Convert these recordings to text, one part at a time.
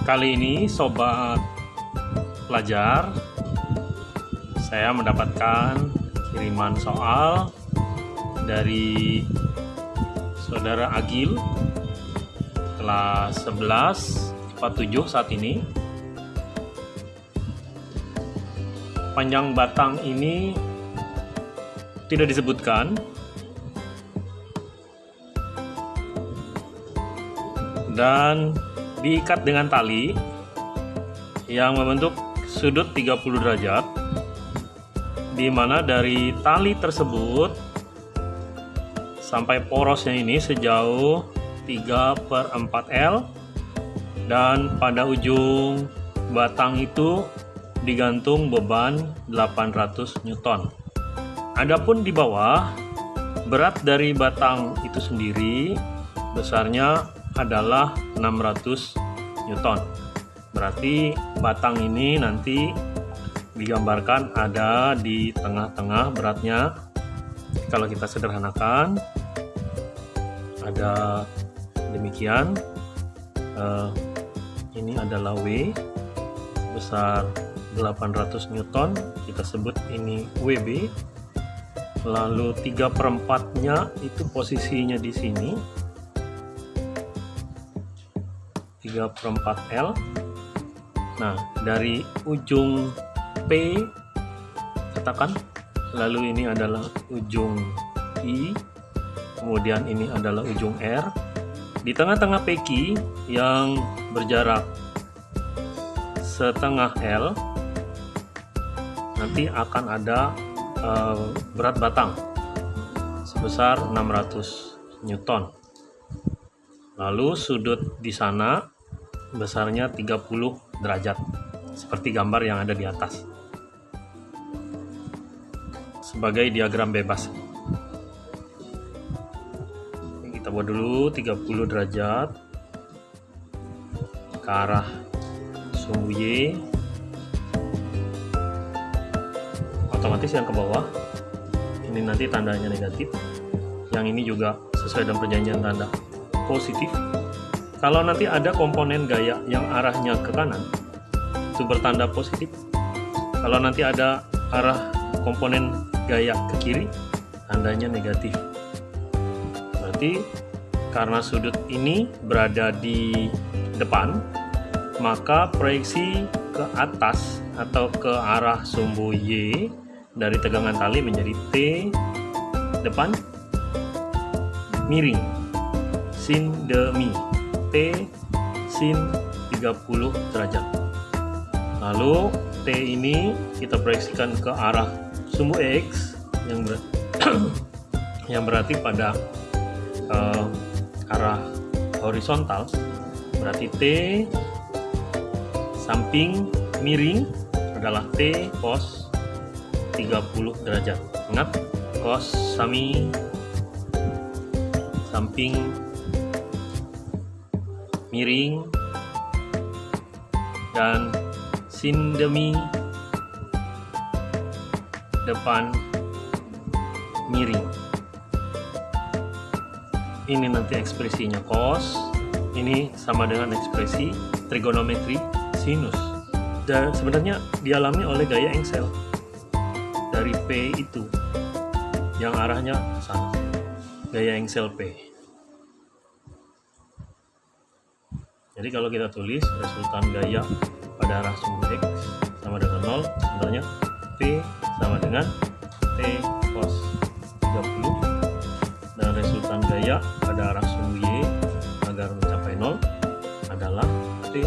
Kali ini sobat pelajar saya mendapatkan kiriman soal dari saudara Agil kelas 11 47 saat ini. Panjang batang ini tidak disebutkan. Dan diikat dengan tali yang membentuk sudut 30 derajat di mana dari tali tersebut sampai porosnya ini sejauh 3 per 4 L dan pada ujung batang itu digantung beban 800 Newton. Adapun di bawah berat dari batang itu sendiri besarnya adalah 600 Newton. Berarti batang ini nanti digambarkan ada di tengah-tengah beratnya. Kalau kita sederhanakan ada demikian. Uh, ini adalah W besar 800 Newton. Kita sebut ini WB lalu 3 per 4 nya itu posisinya di sini 3 per 4 L. Nah dari ujung P katakan lalu ini adalah ujung I kemudian ini adalah ujung R. Di tengah-tengah PQ yang berjarak setengah L nanti akan ada uh, berat batang sebesar 600 Newton lalu sudut di sana besarnya 30 derajat seperti gambar yang ada di atas. Sebagai diagram bebas. Kita buat dulu 30 derajat ke arah sumbu Y. Otomatis yang ke bawah ini nanti tandanya negatif. Yang ini juga sesuai dengan perjanjian tanda positif. Kalau nanti ada komponen gaya yang arahnya ke kanan itu bertanda positif. Kalau nanti ada arah komponen gaya ke kiri tandanya negatif. Berarti karena sudut ini berada di depan maka proyeksi ke atas atau ke arah sumbu Y dari tegangan tali menjadi T depan miring sin demi T sin 30 derajat. Lalu T ini kita proyeksikan ke arah sumbu X yang ber yang berarti pada uh, arah horizontal. Berarti T samping miring adalah T cos 30 derajat. Ingat cos sami samping miring dan sin demi depan miring. Ini nanti ekspresinya cos ini sama dengan ekspresi trigonometri sinus. Dan sebenarnya dialami oleh gaya engsel dari P itu. Yang arahnya sana gaya engsel P jadi kalau kita tulis resultan gaya pada arah sumbu X sama dengan 0 sebenarnya P sama dengan T cos 30 dan resultan gaya pada arah sumbu Y agar mencapai 0 adalah T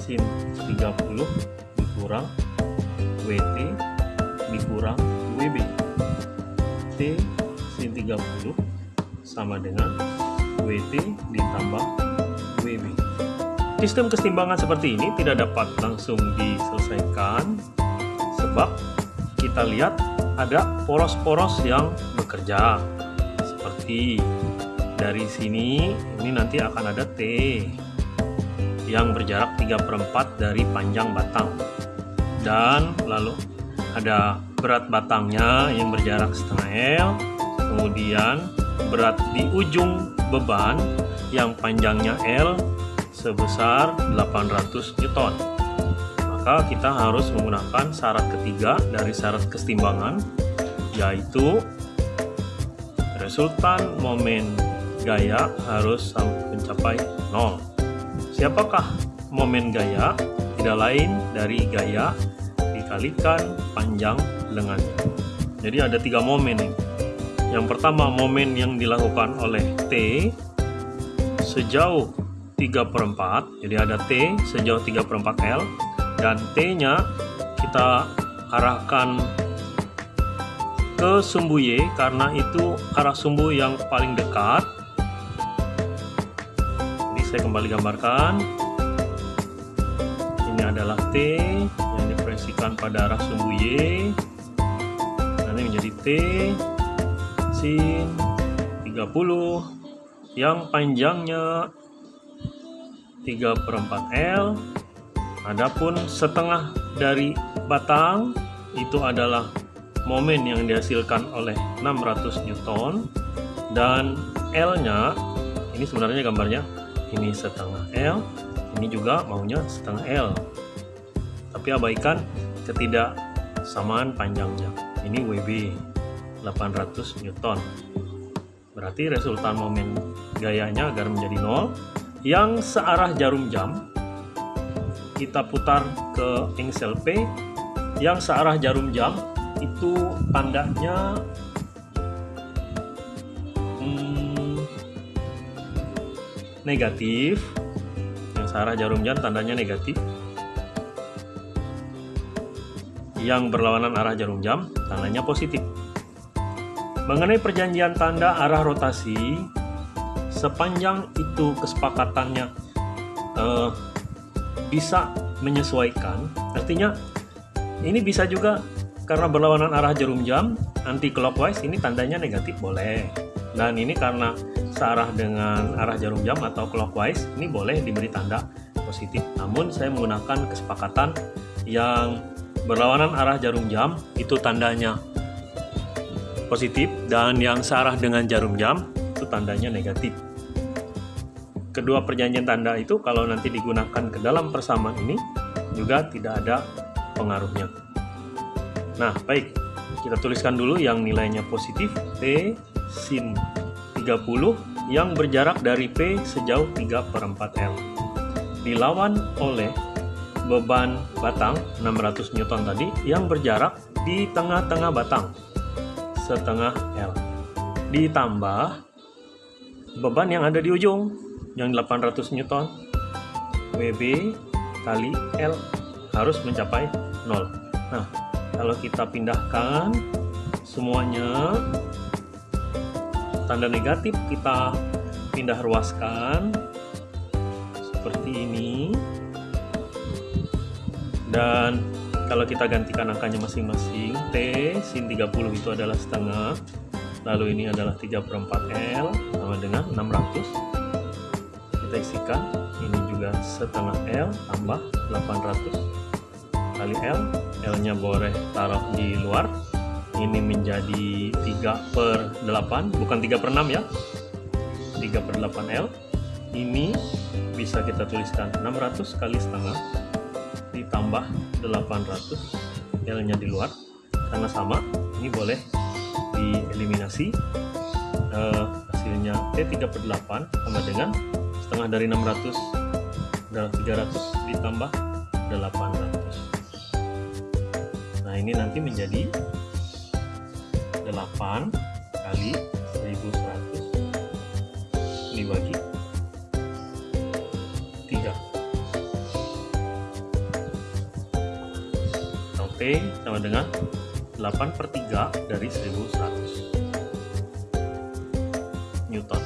sin 30 dikurang WT dikurang WB T sin 30 sama dengan WT ditambah WB sistem keseimbangan seperti ini tidak dapat langsung diselesaikan sebab kita lihat ada poros-poros yang bekerja. Seperti dari sini ini nanti akan ada T yang berjarak 3 per 4 dari panjang batang. Dan lalu ada berat batangnya yang berjarak setengah L. Kemudian berat di ujung beban yang panjangnya L sebesar 800 Newton. Maka kita harus menggunakan syarat ketiga dari syarat kesetimbangan yaitu resultan momen gaya harus mencapai 0 siapakah momen gaya? Tidak lain dari gaya dikalikan panjang lengannya jadi ada tiga momen nih. Yang pertama momen yang dilakukan oleh T sejauh 3 per 4 jadi ada T sejauh 3 per 4 L dan T nya kita arahkan ke sumbu Y karena itu arah sumbu yang paling dekat. Ini saya kembali gambarkan. Ini adalah T yang diproyeksikan pada arah sumbu Y. Nanti menjadi T sin 30 yang panjangnya 3 per 4 L. Adapun setengah dari batang itu adalah momen yang dihasilkan oleh 600 Newton. Dan L-nya ini sebenarnya gambarnya ini setengah L ini juga maunya setengah L. Tapi abaikan ketidaksamaan panjangnya. Ini WB 800 Newton. Berarti resultan momen gayanya agar menjadi nol yang searah jarum jam kita putar ke engsel P. Yang searah jarum jam itu tandanya hmm, negatif. Yang searah jarum jam tandanya negatif. Yang berlawanan arah jarum jam tandanya positif. Mengenai perjanjian tanda arah rotasi sepanjang itu kesepakatannya eh, bisa menyesuaikan artinya ini bisa juga karena berlawanan arah jarum jam anti clockwise ini tandanya negatif boleh. Dan ini karena searah dengan arah jarum jam atau clockwise ini boleh diberi tanda positif. Namun saya menggunakan kesepakatan yang berlawanan arah jarum jam itu tandanya positif dan yang searah dengan jarum jam itu tandanya negatif kedua perjanjian tanda itu kalau nanti digunakan ke dalam persamaan ini juga tidak ada pengaruhnya. Nah, baik. Kita tuliskan dulu yang nilainya positif P sin 30 yang berjarak dari P sejauh 3 per 4 L. Dilawan oleh beban batang 600 Newton tadi yang berjarak di tengah-tengah batang setengah L. Ditambah beban yang ada di ujung yang 800 Newton. WB kali L harus mencapai 0 nah kalau kita pindahkan semuanya tanda negatif kita pindah ruaskan seperti ini. Dan kalau kita gantikan angkanya masing-masing T sin 30 itu adalah setengah lalu ini adalah 3 per 4 L sama dengan 600 kita isikan. Ini juga setengah L tambah 800 kali L L nya boleh taruh di luar. Ini menjadi 3 per 8 bukan 3 per 6 ya. 3 per 8 L. Ini bisa kita tuliskan 600 kali setengah ditambah 800 L nya di luar. Karena sama ini boleh dieliminasi uh, hasilnya T3 per 8 sama dengan setengah dari 600 adalah 300 ditambah 800 nah ini nanti menjadi 8 kali 1100 dibagi 3 Oke sama dengan 8 per 3 dari 1100 Newton.